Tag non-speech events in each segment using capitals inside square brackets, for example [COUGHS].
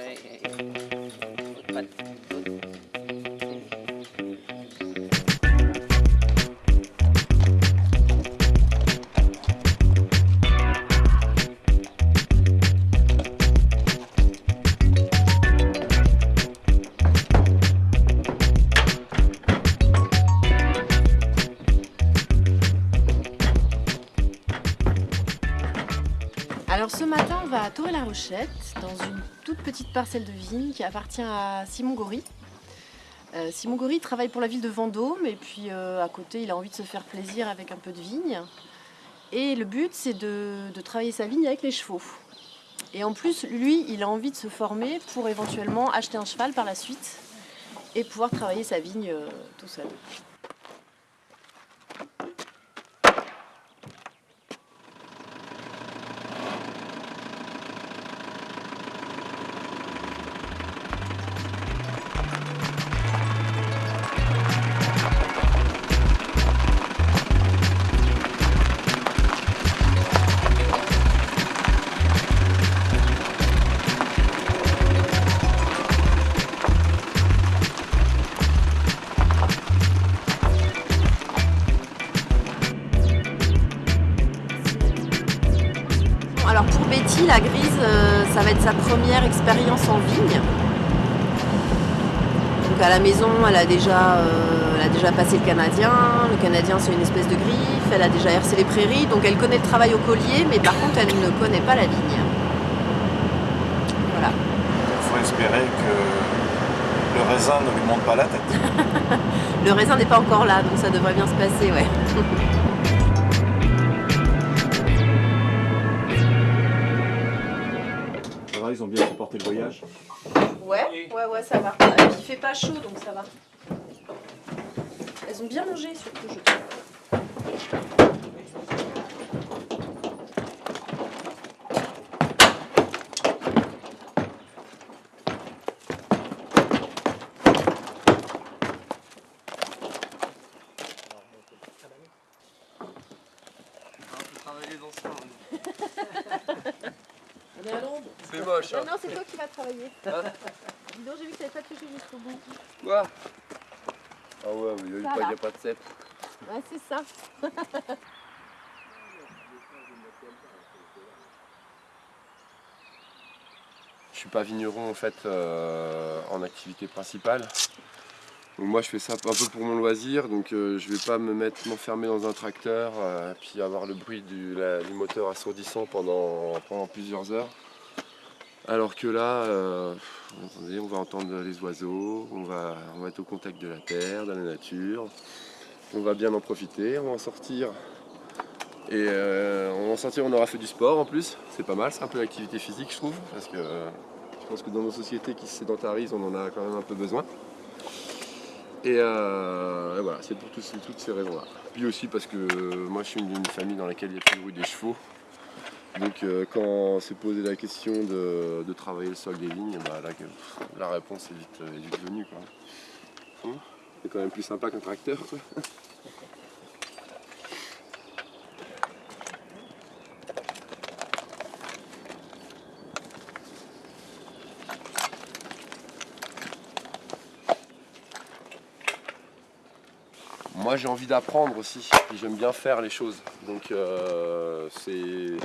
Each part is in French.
Alors parcelle de vigne qui appartient à Simon Gory. Euh, Simon Gory travaille pour la ville de Vendôme et puis euh, à côté, il a envie de se faire plaisir avec un peu de vigne. Et le but, c'est de, de travailler sa vigne avec les chevaux. Et en plus, lui, il a envie de se former pour éventuellement acheter un cheval par la suite et pouvoir travailler sa vigne euh, tout seul. Expérience en vigne. Donc à la maison, elle a déjà, euh, elle a déjà passé le canadien. Le canadien, c'est une espèce de griffe. Elle a déjà hercé les prairies, donc elle connaît le travail au collier, mais par contre, elle ne connaît pas la vigne. Voilà. Il faut espérer que le raisin ne lui monte pas la tête. [LAUGHS] Le raisin n'est pas encore là, donc ça devrait bien se passer, ouais. [LAUGHS] Ouais, ouais, ouais, ça va. Et puis il fait pas chaud, donc ça va. Elles ont bien mangé, surtout, je trouve. Hein. Non, c'est toi qui vas travailler. Dis donc, j'ai vu que t'avais pas touché jusqu'au bout. Quoi? Ah ouais, mais il n'y a, pas- y a pas de cep. Ouais, c'est ça. Je suis pas vigneron en fait euh, en activité principale. Donc moi je fais ça un peu pour mon loisir, donc euh, je vais pas me mettre m'enfermer dans un tracteur euh, puis avoir le bruit du, la- du moteur assourdissant pendant, pendant plusieurs heures. Alors que là, euh, on va entendre les oiseaux, on va, on être au contact de la terre, de la nature, on va bien en profiter, on va en sortir. Et euh, on va en sortir, on aura fait du sport en plus, c'est pas mal, c'est un peu l'activité physique je trouve, parce que je pense que dans nos sociétés qui se sédentarisent, on en a quand même un peu besoin. Et, euh, voilà, c'est pour toutes ces raisons-là. Puis aussi parce que moi je suis d'une famille dans laquelle il y a toujours eu des chevaux. Donc euh, quand s'est posé la question de, de travailler le sol des vignes, bah, que- la réponse est vite, est vite venue. Hein? C'est quand même plus sympa qu'un tracteur. quoi. [LAUGHS] Moi j'ai envie d'apprendre aussi, puis j'aime bien faire les choses. Donc euh, c'est.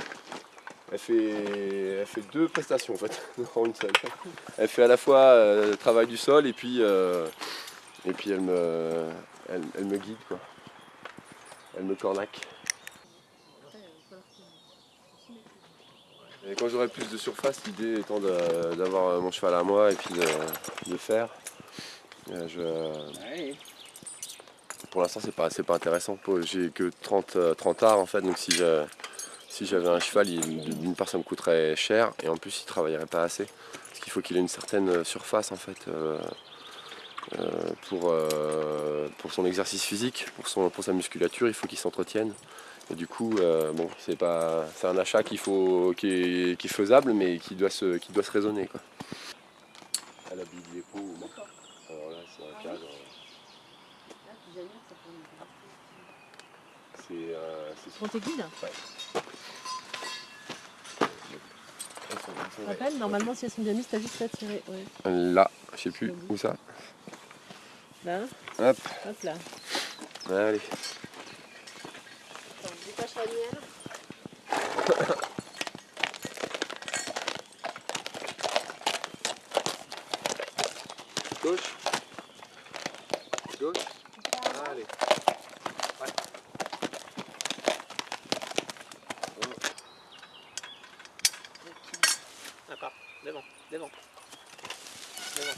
Elle fait, elle fait deux prestations en fait, [LAUGHS] en une seule. Elle fait à la fois euh, le travail du sol et puis, euh, et puis elle, me, elle, me guide quoi. Elle me cornaque. Et quand j'aurai plus de surface, l'idée étant d'avoir mon cheval à moi et puis de, de faire. je, pour l'instant, c'est pas, c'est pas intéressant. J'ai que 30, euh, 30 arts en fait, donc si j'avais un cheval, il- d'une part ça me coûterait cher et en plus il travaillerait pas assez. Parce qu'il faut qu'il ait une certaine surface en fait euh, euh, pour, euh, pour son exercice physique, pour, son, pour sa musculature, il faut qu'il s'entretienne. Et du coup, euh, bon, c'est pas, c'est un achat qu'il faut, qui est, qui est faisable, mais qui doit se, qui doit se raisonner quoi. Elle habille l'épaule. Alors là, c'est un cadre. C'est euh, c'est Pour tes guides sont- Rappelle, normalement, si elles sont bien mises, t'as juste à tirer. Ouais. Là, je sais plus où ça. Là, Hop, hop là. allez. Attends, détache la mienne. [COUGHS] Gauche. Gauche. Allez. Ouais. D'accord, devant, devant. Devant.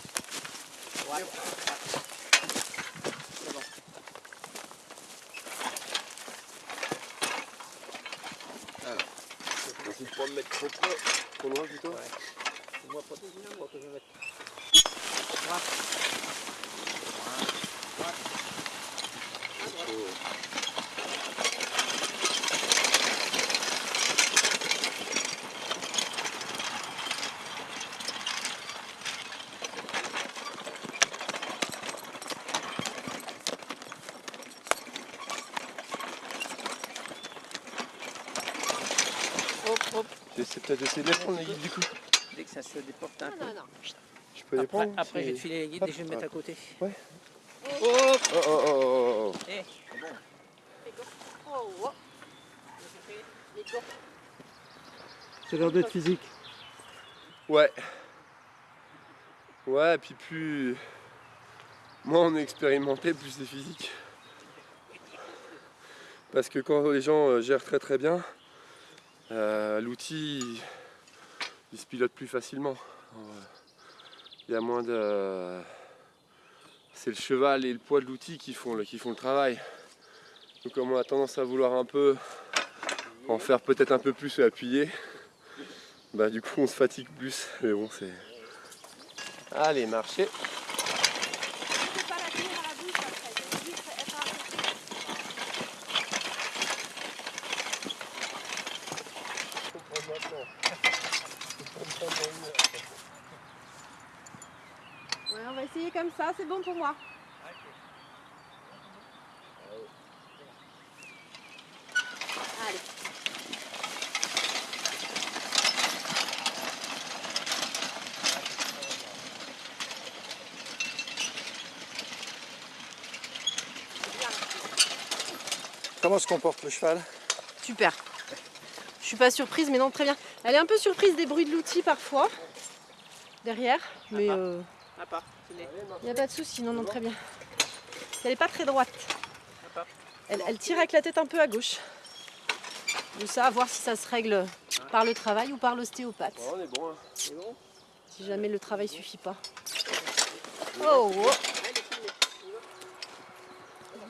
Pas me mettre trop près. Trop loin plutôt. Ouais. Moi moi que je vais mettre. Hop. J'essaie peut-être d'essayer de les prendre les guides du coup. Dès que ça se déporte un Non, peu. non, non. Je peux les Après, prendre après je vais te filer les guides Hop, et je vais me mettre à côté. Ouais. Hop. Oh oh oh oh oh. Eh, Oh, oh. Ça a l'air d'être physique. Ouais. Ouais, et puis plus. Moins on est expérimenté, plus c'est physique. Parce que quand les gens euh, gèrent très très bien, euh, l'outil il, il se pilote plus facilement. Il y a moins de. C'est le cheval et le poids de l'outil qui font le, qui font le travail. Donc comme on a tendance à vouloir un peu en faire peut-être un peu plus et appuyer, bah du coup on se fatigue plus. Mais bon c'est. Allez, marchez. faut pas la tenir à la bouche après, faut juste être à- Ouais, on va essayer comme ça, c'est bon pour moi. Allez. Comment se comporte le cheval? Super. Je suis pas surprise, mais non, très bien. Elle est un peu surprise des bruits de l'outil parfois, derrière, mais euh, il n'y a pas de souci, non, non, très bien. Elle n'est pas très droite. Elle, elle tire avec la tête un peu à gauche. De ça, à voir si ça se règle par le travail ou par l'ostéopathe, on est bon. hein. si jamais le travail suffit pas. Oh, oh.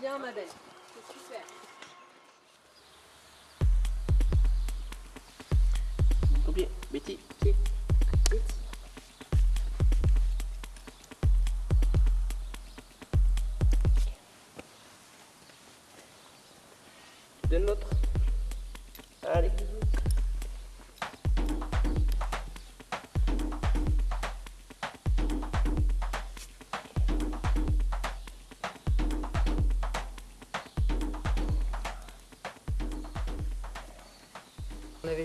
Bien, ma belle. Ton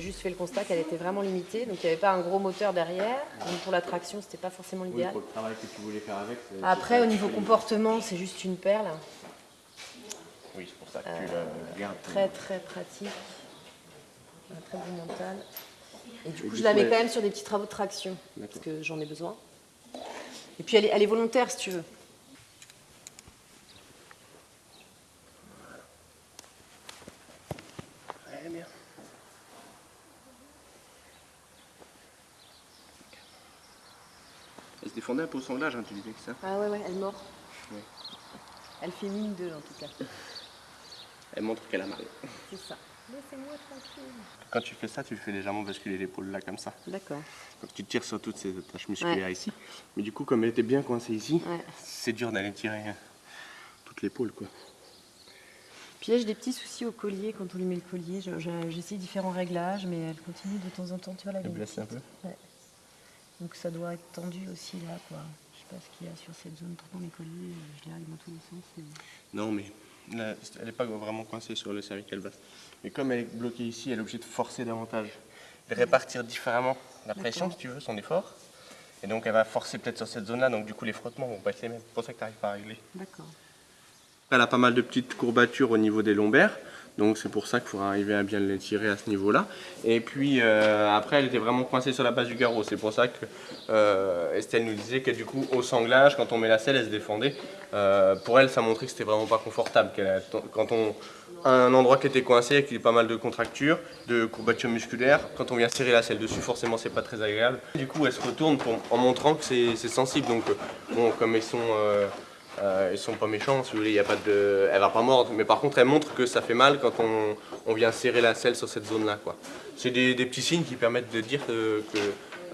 juste fait le constat qu'elle était vraiment limitée, donc il n'y avait pas un gros moteur derrière. Donc pour la traction, c'était pas forcément l'idéal. le travail que tu voulais faire avec. c'est- Après, au niveau comportement, c'est juste une perle. Oui, c'est pour ça que tu le gardes. Très très pratique. Très bon mental. Et du coup, je la mets quand même sur des petits travaux de traction, parce que j'en ai besoin. Et puis elle est, elle est volontaire si tu veux. Elle se défendait un peu au sanglage, hein, tu disais que ça. Ah ouais, ouais, elle mord. Ouais. Elle fait mine d'eux en tout cas. [LAUGHS] Elle montre qu'elle a mal. C'est ça. Laissez-moi tranquille. Quand tu fais ça, tu fais légèrement basculer l'épaule là comme ça. D'accord. Donc tu tires sur toutes ces attaches musculaires ici. Mais du coup, comme elle était bien coincée ici, Ouais. c'est dur d'aller tirer euh, toute l'épaule quoi. Puis là, j'ai des petits soucis au collier quand on lui met le collier. Je- je- J'essaie différents réglages, mais elle continue de temps en temps. Tu vois, est blesse un peu. Ouais. Donc ça doit être tendu aussi là, quoi. Je sais pas ce qu'il y a sur cette zone. Pourtant, mes colliers, je les règle dans tous les sens. mais- Non, mais là, elle n'est pas vraiment coincée sur le cervical basse. Mais comme elle est bloquée ici, elle est obligée de forcer davantage. de répartir différemment la pression, si tu veux, son effort. Et donc elle va forcer peut-être sur cette zone-là, donc du coup les frottements vont pas être les mêmes. C'est pour ça que tu n'arrives pas à régler. D'accord. Elle a pas mal de petites courbatures au niveau des lombaires. Donc c'est pour ça qu'il faudra arriver à bien les tirer à ce niveau-là. Et puis euh, après, elle était vraiment coincée sur la base du garrot. C'est pour ça que euh, Estelle nous disait que du coup, au sanglage, quand on met la selle, elle se défendait. Euh, pour elle, ça montrait que c'était vraiment pas confortable. Quand on un endroit qui était coincé, avec pas mal de contractures, de courbatures musculaires, quand on vient serrer la selle dessus, forcément, c'est pas très agréable. Du coup, elle se retourne pour- en montrant que c'est sensible. Donc bon, comme ils sont euh, ils sont pas méchants, si vous voulez, il y a pas de... elle va pas mordre, mais par contre elle montre que ça fait mal quand on, on vient serrer la selle sur cette zone-là. C'est des, des petits signes qui permettent de dire que, que,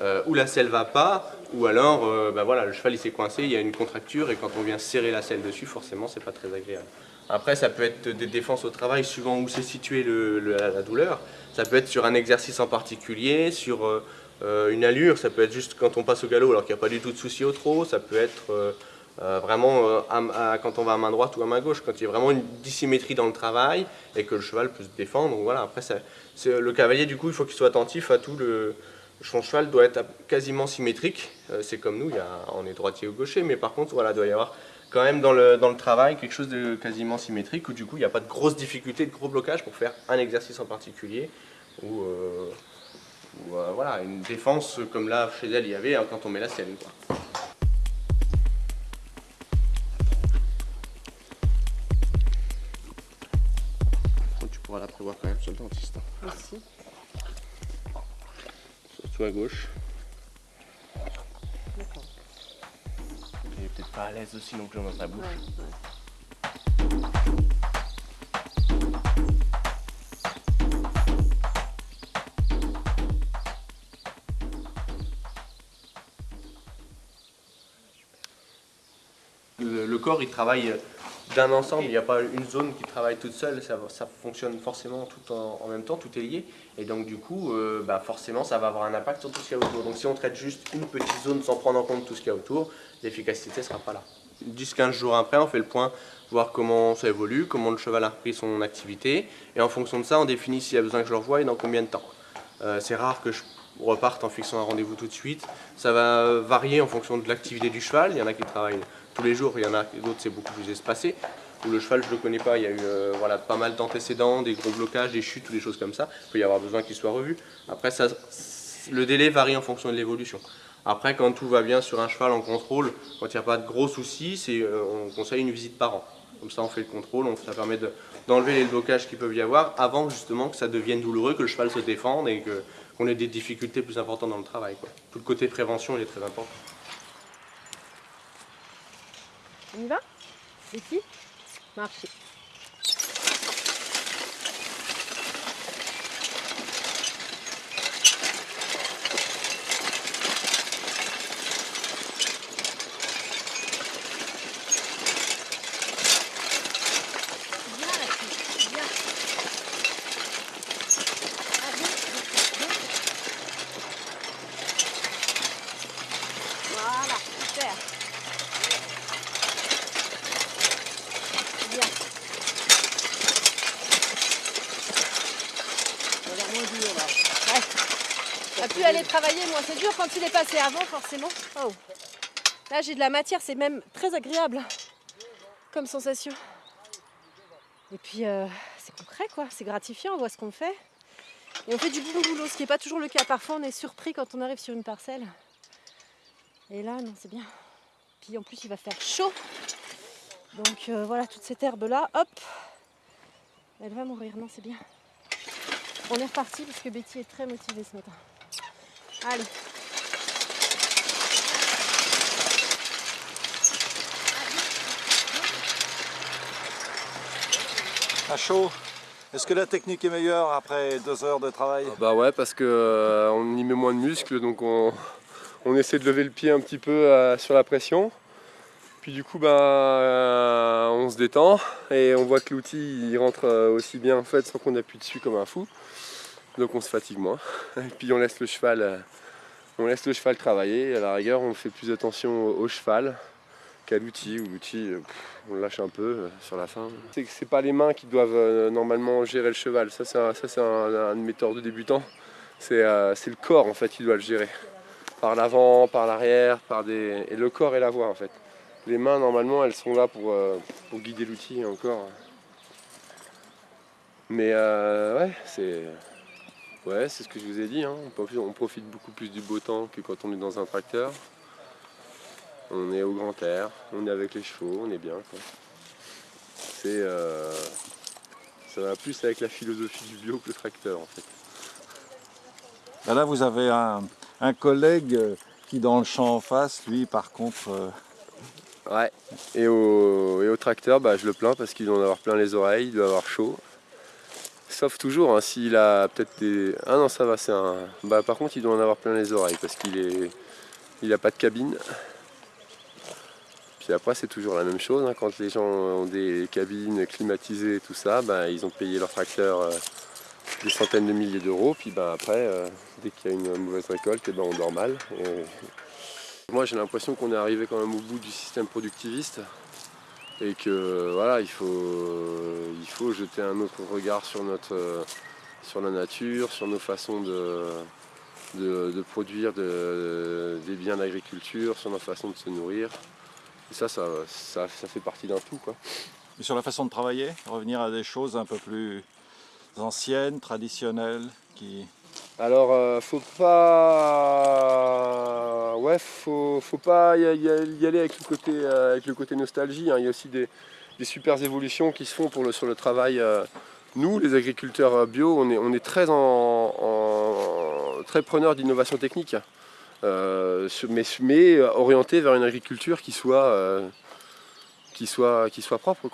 euh, ou la selle va pas, ou alors euh, bah voilà, le cheval il s'est coincé, il y a une contracture, et quand on vient serrer la selle dessus, forcément c'est pas très agréable. Après ça peut être des défenses au travail suivant où c'est situé le- le- la douleur. Ça peut être sur un exercice en particulier, sur euh, euh, une allure, ça peut être juste quand on passe au galop alors qu'il n'y a pas du tout de souci au trot, ça peut être... euh, vraiment euh, quand on va à main droite ou à main gauche, quand il y a vraiment une dissymétrie dans le travail et que le cheval peut se défendre. Voilà, après, c'est- le cavalier, du coup, il faut qu'il soit attentif à tout. Le, son cheval doit être quasiment symétrique. Euh, c'est comme nous, il y a, on est droitier ou gaucher, mais par contre, voilà, il doit y avoir quand même dans le, dans le travail quelque chose de quasiment symétrique où du coup, il n'y a pas de grosses difficultés, de gros blocages pour faire un exercice en particulier. Ou, euh, voilà, une défense comme là, chez elle, il y avait hein, quand on met la quoi. Dentiste. Merci. Surtout à gauche. D'accord. Elle est peut-être pas à l'aise aussi non plus dans sa bouche. Ouais, ouais. Le, le corps, il travaille d'un ensemble, il n'y a pas une zone qui travaille toute seule, ça, fonctionne forcément tout en, en même temps, tout est lié. Et donc du coup, euh, bah, forcément, ça va avoir un impact sur tout ce qu'il y a autour. Donc si on traite juste une petite zone sans prendre en compte tout ce qu'il y a autour, l'efficacité ne sera pas là. 10-15 jours après, on fait le point, voir comment ça évolue, comment le cheval a repris son activité. Et en fonction de ça, on définit s'il y a besoin que je le revoie et dans combien de temps. Euh, c'est rare que je reparte en fixant un rendez-vous tout de suite. Ça va varier en fonction de l'activité du cheval. Il y en a qui travaillent tous les jours, il y en a d'autres c'est beaucoup plus espacé. Où le cheval, je ne le connais pas, il y a eu euh, voilà, pas mal d'antécédents, des gros blocages, des chutes ou des choses comme ça. Il peut y avoir besoin qu'il soit revu. Après, ça, le délai varie en fonction de l'évolution. Après, quand tout va bien sur un cheval en contrôle, quand il n'y a pas de gros soucis, euh, on conseille une visite par an. Comme ça, on fait le contrôle, on- ça permet de- d'enlever les blocages qui peuvent y avoir avant justement que ça devienne douloureux, que le cheval se défende et qu'on ait des difficultés plus importantes dans le travail. Tout le côté prévention, il est très important. On y va? Ici? Marcher. Viens la fille, viens. Ah, viens, viens, viens. Voilà, super. Bien. Ça a l'air moins dur là. Ouais. On a pu aller travailler, moi c'est dur quand il est passé avant forcément. Oh. Là j'ai de la matière, c'est même très agréable comme sensation. Et puis euh, c'est concret quoi, c'est gratifiant, on voit ce qu'on fait. Et on fait du bon boulot, ce qui n'est pas toujours le cas. Parfois on est surpris quand on arrive sur une parcelle. Et là non c'est bien. Puis en plus il va faire chaud. Donc euh, voilà, toute cette herbe-là, hop, elle va mourir. Non, c'est bien. On est reparti parce que Betty est très motivée ce matin. Allez. À chaud. Est-ce que la technique est meilleure après deux heures de travail Bah ouais, parce que euh, on y met moins de muscles, donc on, on essaie de lever le pied un petit peu euh, sur la pression. Puis du coup, bah, euh, on se détend et on voit que l'outil il rentre aussi bien en fait sans qu'on appuie dessus comme un fou. Donc on se fatigue moins. [LAUGHS] Et puis on laisse le cheval, euh, on laisse le cheval travailler. À la rigueur, on fait plus attention au, cheval qu'à l'outil. Ou l'outil, euh, on le lâche un peu euh, sur la fin. C'est que c'est pas les mains qui doivent normalement gérer le cheval. Ça, c'est un, un, de mes torts de débutant. C'est le corps en fait qui doit le gérer. Par l'avant, par l'arrière, par des. Et le corps et la voix en fait. Les mains normalement elles sont là pour, pour guider l'outil encore. Mais ouais, c'est. Ouais, c'est ce que je vous ai dit, hein. on, profite, beaucoup plus du beau temps que quand on est dans un tracteur. On est au grand air, on est avec les chevaux, on est bien. C'est. euh, ça va plus avec la philosophie du bio que le tracteur en fait. Ben là, vous avez un, un collègue euh, qui, dans le champ en face, lui, par contre, euh, Ouais. Et au, et au tracteur, bah, je le plains parce qu'il doit en avoir plein les oreilles, il doit avoir chaud. Sauf toujours, hein, s'il a peut-être des... Ah non, ça va, c'est un... Bah, par contre, il doit en avoir plein les oreilles parce qu'il est... Il a pas de cabine. Puis après, c'est toujours la même chose. hein, Quand les gens ont des cabines climatisées et tout ça, bah, ils ont payé leur tracteur euh, des centaines de milliers d'euros. Puis bah, après, euh, dès qu'il y a une mauvaise récolte, eh ben, on dort mal. Moi, j'ai l'impression qu'on est arrivé quand même au bout du système productiviste et que voilà, il faut, il faut jeter un autre regard sur, notre, sur la nature, sur nos façons de, de, produire de- des biens d'agriculture, sur nos façons de se nourrir. Et ça, ça, ça, ça fait partie d'un tout. Quoi. et sur la façon de travailler, revenir à des choses un peu plus anciennes, traditionnelles, qui... Alors, euh, faut pas, ouais, faut, pas y, aller avec le côté, euh, nostalgie. hein. Il y a aussi des, super évolutions qui se font sur le travail. euh. Nous, les agriculteurs euh, bio, on est, très, en, très preneurs d'innovation technique, mais, mais orientés vers une agriculture qui soit, qui soit, qui soit propre,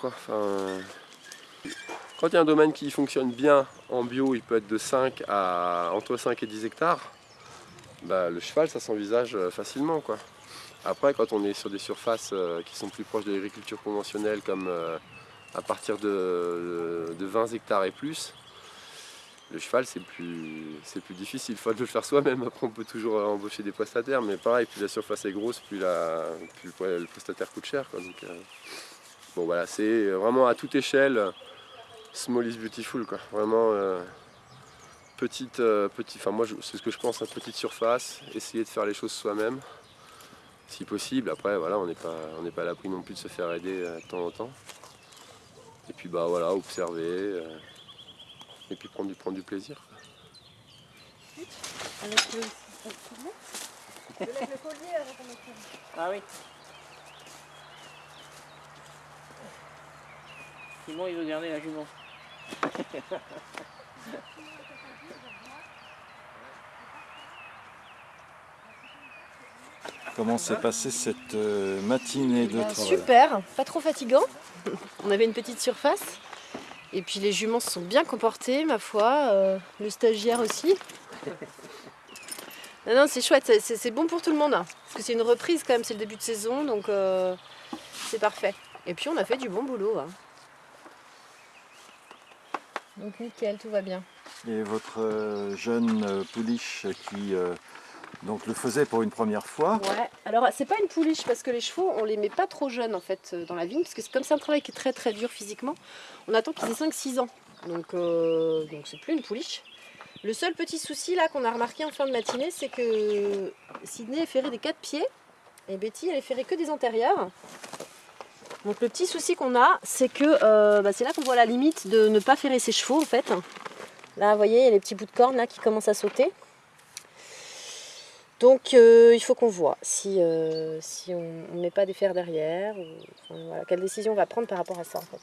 quand il y a un domaine qui fonctionne bien en bio, il peut être de 5 à entre 5 et 10 hectares. Bah, le cheval, ça s'envisage euh, facilement. Quoi. Après, quand on est sur des surfaces euh, qui sont plus proches de l'agriculture conventionnelle, comme euh, à partir de, de 20 hectares et plus, le cheval, c'est plus, plus difficile. Il faut le faire soi-même. Après, on peut toujours embaucher des prestataires, mais pareil, plus la surface est grosse, plus, la, plus le, prestataire coûte cher. Donc, bon, voilà, c'est vraiment à toute échelle. Small is beautiful, quoi. Vraiment euh, petite, euh, petite. Enfin, moi, c'est ce que je pense, à petite surface. Essayer de faire les choses soi-même, si possible. Après, voilà, on n'est pas, on pas à l'abri non plus de se faire aider euh, de temps en temps. Et puis, bah voilà, observer. et puis prendre du, prendre du plaisir. Ah oui. Simon, il veut garder la jument. [LAUGHS] Comment s'est passée cette euh, matinée de Bah, travail super, pas trop fatigant. [LAUGHS] On avait une petite surface. Et puis les juments se sont bien comportés, ma foi. euh, le stagiaire aussi. [LAUGHS] Non, non, c'est chouette, c'est- bon pour tout le monde. hein. Parce que c'est une reprise quand même, c'est le début de saison, donc euh, c'est parfait. Et puis on a fait du bon boulot. hein. Donc nickel, tout va bien. Et votre euh, jeune euh, pouliche qui euh, donc le faisait pour une première fois, Ouais, alors c'est pas une pouliche parce que les chevaux on les met pas trop jeunes en fait dans la vigne parce que c'est comme c'est un travail qui est très très dur physiquement, on attend qu'ils aient 5-6 ans. Donc euh, donc c'est plus une pouliche. Le seul petit souci là qu'on a remarqué en fin de matinée c'est que Sydney est ferrée des quatre pieds et Betty elle est ferrée que des antérieurs. Donc le petit souci qu'on a c'est que euh, bah, c'est là qu'on voit la limite de ne pas ferrer ses chevaux en fait. Là vous voyez il y a les petits bouts de corne là qui commencent à sauter. Donc euh, il faut qu'on voit si, euh, si on ne met pas des fers derrière, ou, enfin, voilà, quelle décision on va prendre par rapport à ça en fait.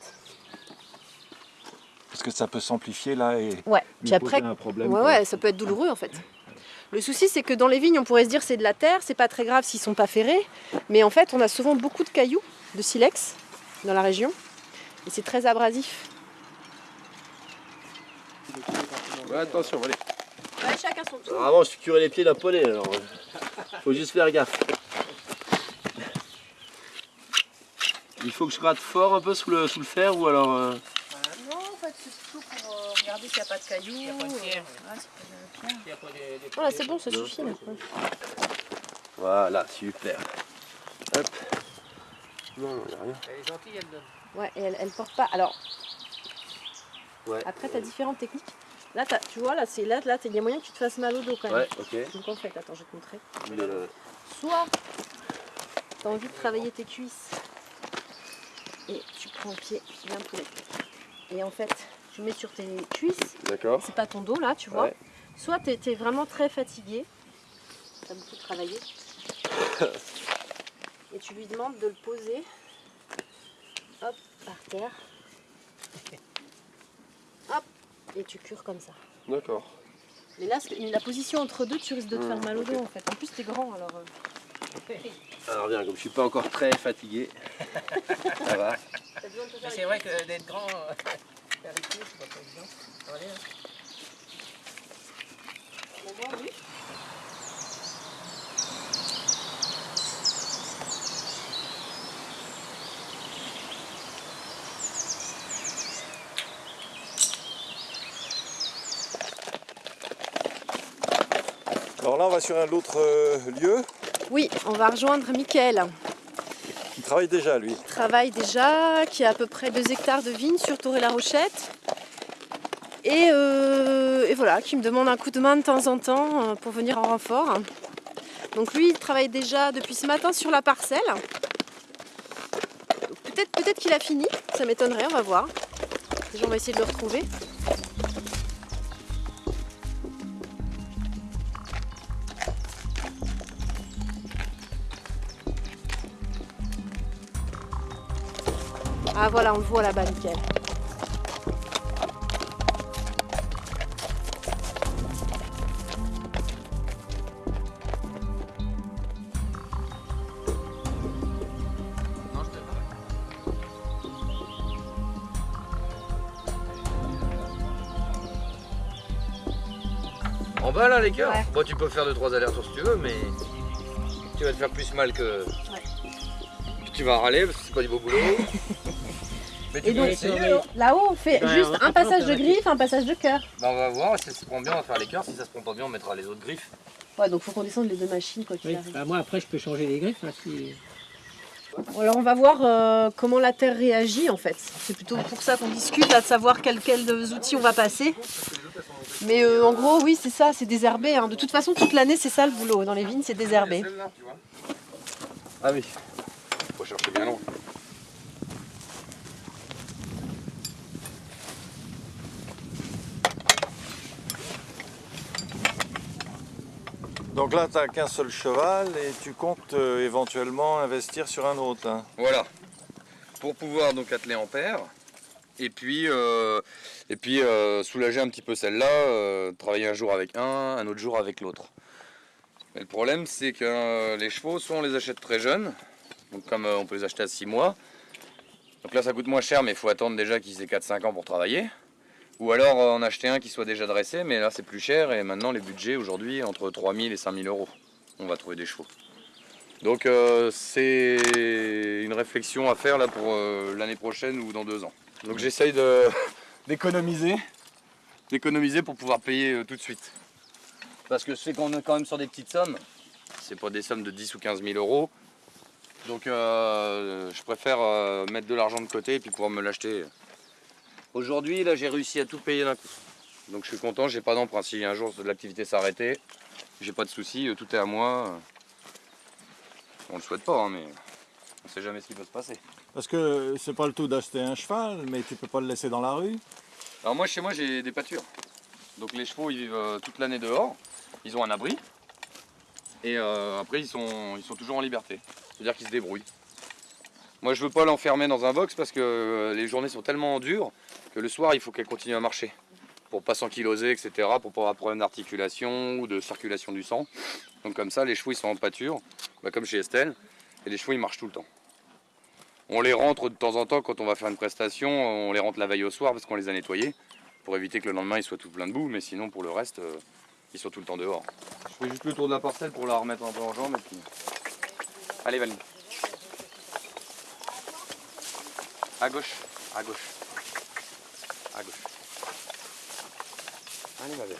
parce que ça peut s'amplifier là et Ouais, nous puis après, poser un problème. ouais, quoi. ouais, ça peut être douloureux en fait. Le souci c'est que dans les vignes on pourrait se dire c'est de la terre, c'est pas très grave s'ils sont pas ferrés, mais en fait on a souvent beaucoup de cailloux, de silex dans la région, et c'est très abrasif. Ouais, attention, allez. chacun son tour. Vraiment, je suis curé les pieds d'un poney, alors euh, faut juste faire gaffe. Il faut que je gratte fort un peu sous le, sous le fer ou alors. euh, non, en fait c'est surtout euh, s'il n'y a pas de cailloux. Il y a pas de pierre. voilà, c'est bon, ça suffit là. Voilà, super. Hop. Non, non, y a rien. Elle est gentille, elle donne. Ouais, et elle, elle porte pas. Alors, Ouais. après, tu as différentes techniques. Là, t'as- tu vois, là, c'est là, là, il y a moyen que tu te fasses mal au dos quand même. Ouais, ok. Donc en fait, attends, je vais te montrer. Euh, Soit tu as envie de travailler tes cuisses et tu prends le pied, tu viens un poulet. Et en fait, tu mets sur tes cuisses, D'accord. c'est pas ton dos là, tu vois. Ouais. Soit tu es, vraiment très fatigué, tu as beaucoup travaillé, [LAUGHS] et tu lui demandes de le poser hop, par terre. Hop, et tu cures comme ça. D'accord. Mais là, la position entre deux, tu risques de te faire Mmh, mal au dos en fait. En plus, t'es grand alors. euh, Alors bien, comme je suis pas encore très fatigué, [LAUGHS] ça va. c'est vrai que d'être grand, c'est pas évident. Hein. Oui. Alors là, on va sur un autre euh, lieu. Oui, on va rejoindre Mickaël. Qui travaille déjà, lui. Il travaille déjà, qui a à peu près 2 hectares de vignes sur Toré-la-Rochette. Et, euh, et voilà, qui me demande un coup de main de temps en temps euh, pour venir en renfort. Donc lui, il travaille déjà depuis ce matin sur la parcelle. Peut-être peut qu'il a fini, ça m'étonnerait, on va voir. Déjà, on va essayer de le retrouver. Ah voilà, on le voit là-bas, nickel. En bas là les cœurs Ouais. Bon tu peux faire 2-3 allers-retours si tu veux mais tu vas te faire plus mal que. Puis tu vas râler parce que c'est pas du beau boulot. [LAUGHS] mais tu Et peux donc, essayer alors. là-haut, on fait Ouais, juste on- un passage de griffe, un passage de cœur. Bah on va voir si ça se prend bien on va faire les cœurs, si ça se prend pas bien on mettra les autres griffes. Ouais, donc faut qu'on descende les deux machines quoi qu'il Oui. arrive. Bah, moi après je peux changer les griffes. hein, si... Bon, alors on va voir euh, comment la terre réagit en fait. C'est plutôt pour ça qu'on discute là, de savoir quels quels outils on va passer. Mais euh, en gros, oui, c'est ça, c'est désherbé. hein. De toute façon, toute l'année, c'est ça le boulot. Dans les vignes, c'est vois. Ah oui. Faut chercher bien loin. Donc là, tu n'as qu'un seul cheval et tu comptes euh, éventuellement investir sur un autre. hein. Voilà. Pour pouvoir donc atteler en paire. Et puis, euh, et puis euh, soulager un petit peu celle-là, travailler un jour avec un, un autre jour avec l'autre. Mais le problème, c'est que les chevaux, soit on les achète très jeunes, donc comme on peut les acheter à 6 mois. Donc là, ça coûte moins cher, mais il faut attendre déjà qu'ils aient 4-5 ans pour travailler. Ou alors euh, en acheter un qui soit déjà dressé, mais là c'est plus cher et maintenant les budgets aujourd'hui entre 3000 et 5000 euros. On va trouver des chevaux. Donc euh, c'est une réflexion à faire là pour euh, l'année prochaine ou dans deux ans. Donc j'essaye [LAUGHS] d'économiser, d'économiser pour pouvoir payer euh, tout de suite. Parce que sais qu'on est quand même sur des petites sommes. C'est pas des sommes de 10 ou 15 000 euros. Donc je préfère mettre de l'argent de côté et puis pouvoir me l'acheter. Aujourd'hui là j'ai réussi à tout payer d'un coup. Donc je suis content, j'ai pas d'emprunt. Si un jour l'activité s'arrêtait, j'ai pas de soucis, euh, tout est à moi. On le souhaite pas, hein, mais on sait jamais ce qui peut se passer. Parce que c'est pas le tout d'acheter un cheval, mais tu peux pas le laisser dans la rue. Alors moi chez moi j'ai des pâtures. Donc les chevaux ils vivent euh, toute l'année dehors, ils ont un abri. Et euh, après ils sont, ils sont toujours en liberté. C'est-à-dire qu'ils se débrouillent. Moi je veux pas l'enfermer dans un box parce que euh, les journées sont tellement dures que le soir il faut qu'elle continue à marcher. Pour pas s'ankyloser, etc. Pour pas avoir de problème d'articulation ou de circulation du sang. Donc comme ça les chevaux ils sont en pâture, bah, comme chez Estelle, et les chevaux ils marchent tout le temps. On les rentre de temps en temps quand on va faire une prestation, on les rentre la veille au soir parce qu'on les a nettoyés pour éviter que le lendemain ils soient tout plein de boue, mais sinon pour le reste euh, ils sont tout le temps dehors. Je fais juste le tour de la parcelle pour la remettre un peu en jambe et puis. Allez Valérie. À gauche, à gauche. À gauche. Allez ma belle.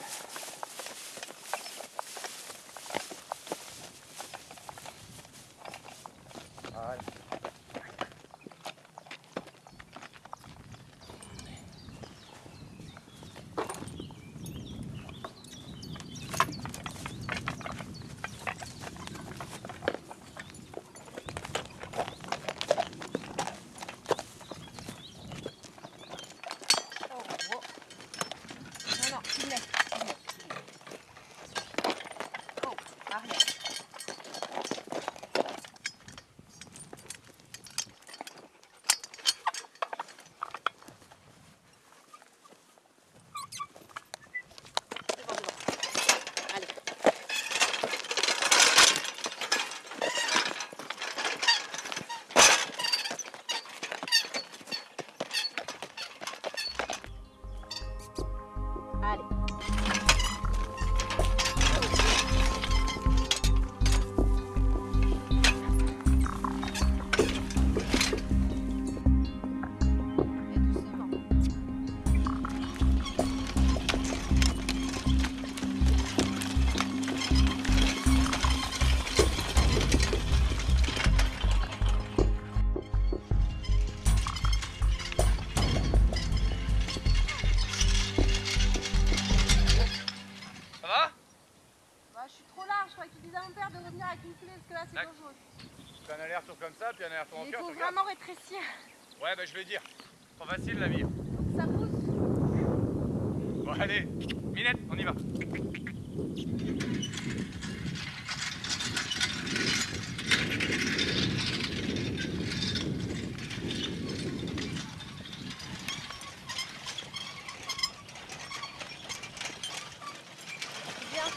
Ouais, bah je vais dire. Trop facile la vie. Ça pousse. Bon, allez, Minette, on y va. Bien.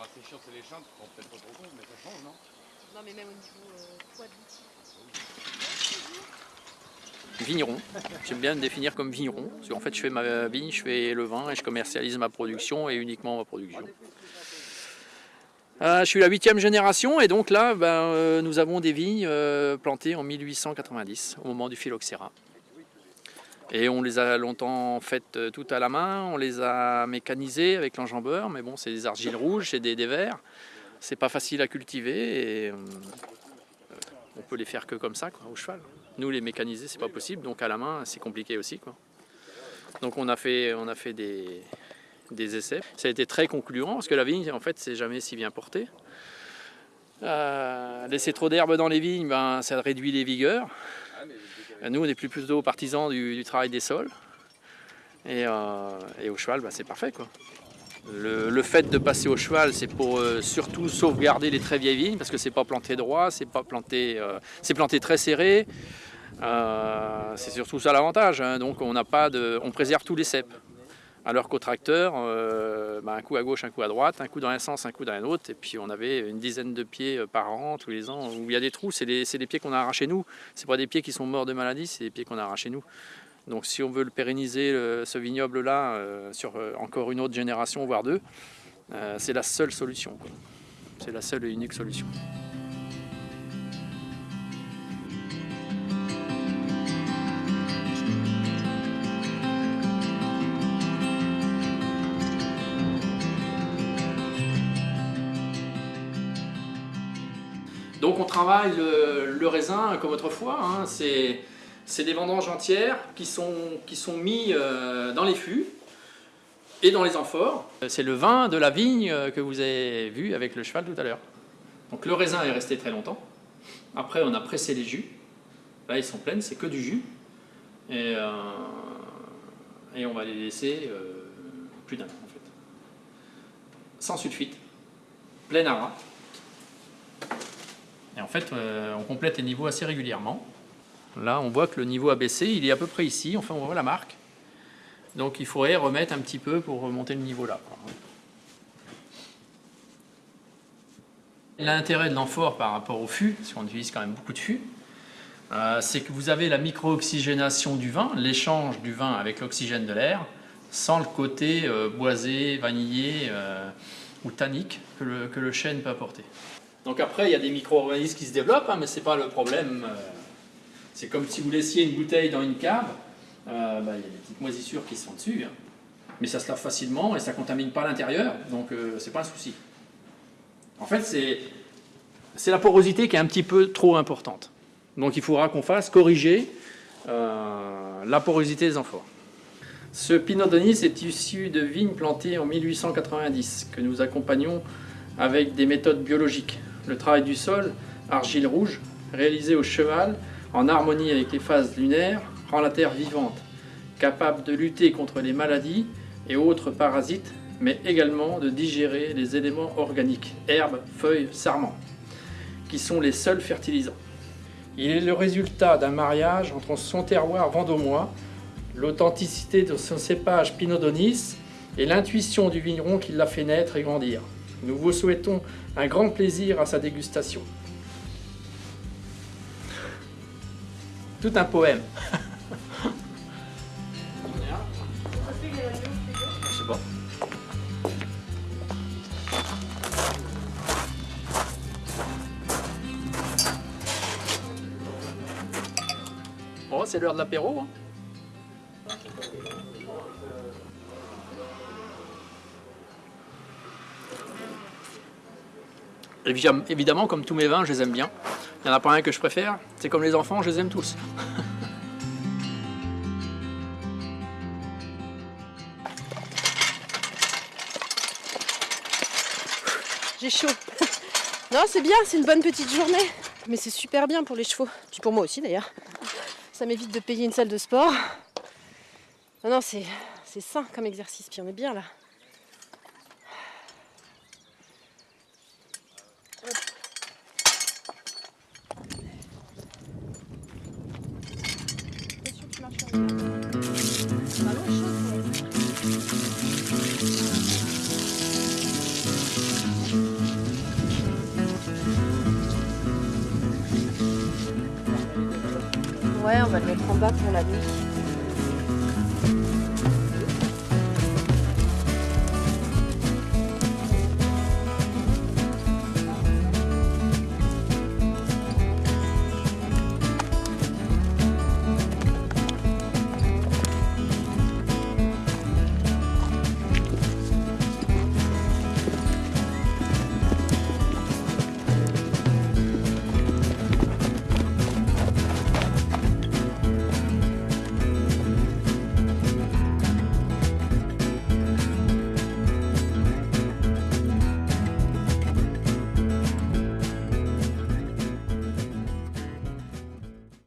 Ah, c'est chiant, c'est les chantes, bon, peut-être pas trop con, mais ça change, non Non, mais même au niveau euh, poids d'outil. Vigneron. J'aime bien me définir comme vigneron. Parce qu'en fait, je fais ma vigne, je fais le vin et je commercialise ma production et uniquement ma production. Euh, je suis la huitième génération et donc là, ben, euh, nous avons des vignes euh, plantées en 1890 au moment du phylloxéra. Et on les a longtemps faites euh, toutes à la main, on les a mécanisées avec l'enjambeur, mais bon, c'est des argiles rouges, c'est des dévers. C'est pas facile à cultiver et on peut les faire que comme ça, au cheval. Nous, les mécaniser, c'est pas possible, donc à la main, c'est compliqué aussi. Donc on a fait, des, essais. Ça a été très concluant parce que la vigne, en fait, c'est jamais si bien porté. Euh, laisser trop d'herbe dans les vignes, ben, ça réduit les vigueurs. Nous, on est plus plutôt partisans du, travail des sols. Et, euh, au cheval, ben, c'est parfait. Le, fait de passer au cheval, c'est pour euh, surtout sauvegarder les très vieilles vignes, parce que c'est pas planté droit, c'est pas planté, euh, c'est planté très serré. Euh, c'est surtout ça l'avantage. hein. Donc on n'a pas on préserve tous les cèpes. Alors qu'au tracteur, bah, un coup à gauche, un coup à droite, un coup dans un sens, un coup dans un autre, et puis on avait une dizaine de pieds par an, tous les ans, où il y a des trous, c'est les pieds qu'on a arrachés nous. C'est pas des pieds qui sont morts de maladie, c'est des pieds qu'on a arrachés nous. Donc si on veut le pérenniser, ce vignoble-là, euh, sur euh, encore une autre génération, voire deux, euh, c'est la seule solution. C'est la seule et unique solution. Donc on travaille le, le raisin comme autrefois, hein. c'est c'est des vendanges entières qui sont, qui sont mis euh, dans les fûts et dans les amphores. C'est le vin de la vigne euh, que vous avez vu avec le cheval tout à l'heure. Donc le raisin est resté très longtemps. Après on a pressé les jus. Là ils sont pleines, c'est que du jus. Et, euh, et on va les laisser euh, plus d'un an en fait. Sans sulfite, plein aras. Et en fait, euh, on complète les niveaux assez régulièrement. Là, on voit que le niveau a baissé, il est à peu près ici, enfin on voit la marque. Donc il faudrait remettre un petit peu pour remonter le niveau là. L'intérêt de l'amphore par rapport au fût, parce qu'on utilise quand même beaucoup de fûts, euh, c'est que vous avez la micro-oxygénation du vin, l'échange du vin avec l'oxygène de l'air, sans le côté euh, boisé, vanillé euh, ou tannique que le, que le chêne peut apporter. Donc après, il y a des micro-organismes qui se développent, hein, mais ce n'est pas le problème. C'est comme si vous laissiez une bouteille dans une cave, euh, bah, il y a des petites moisissures qui sont dessus, hein. mais ça se lave facilement et ça contamine pas l'intérieur, donc euh, c'est pas un souci. En fait, c'est la porosité qui est un petit peu trop importante. Donc il faudra qu'on fasse corriger euh, la porosité des amphores. Ce Pinot Donis est issu de vignes plantées en 1890, que nous accompagnons avec des méthodes biologiques. Le travail du sol, argile rouge, réalisé au cheval, en harmonie avec les phases lunaires, rend la terre vivante, capable de lutter contre les maladies et autres parasites, mais également de digérer les éléments organiques, herbes, feuilles, sarments, qui sont les seuls fertilisants. Il est le résultat d'un mariage entre son terroir vendômois, l'authenticité de son cépage Pinot Donis et l'intuition du vigneron qui l'a fait naître et grandir. Nous vous souhaitons un grand plaisir à sa dégustation. Tout un poème. Je sais pas. C'est l'heure de l'apéro. Hein. Évidemment, comme tous mes vins, je les aime bien. Il n'y en a pas un que je préfère. C'est comme les enfants, je les aime tous. J'ai chaud. Non, c'est bien, c'est une bonne petite journée. Mais c'est super bien pour les chevaux. Puis pour moi aussi d'ailleurs. Ça m'évite de payer une salle de sport. Non, non, c'est c'est sain comme exercice. Puis on est bien là. Ouais, on va le mettre en bas pour la nuit.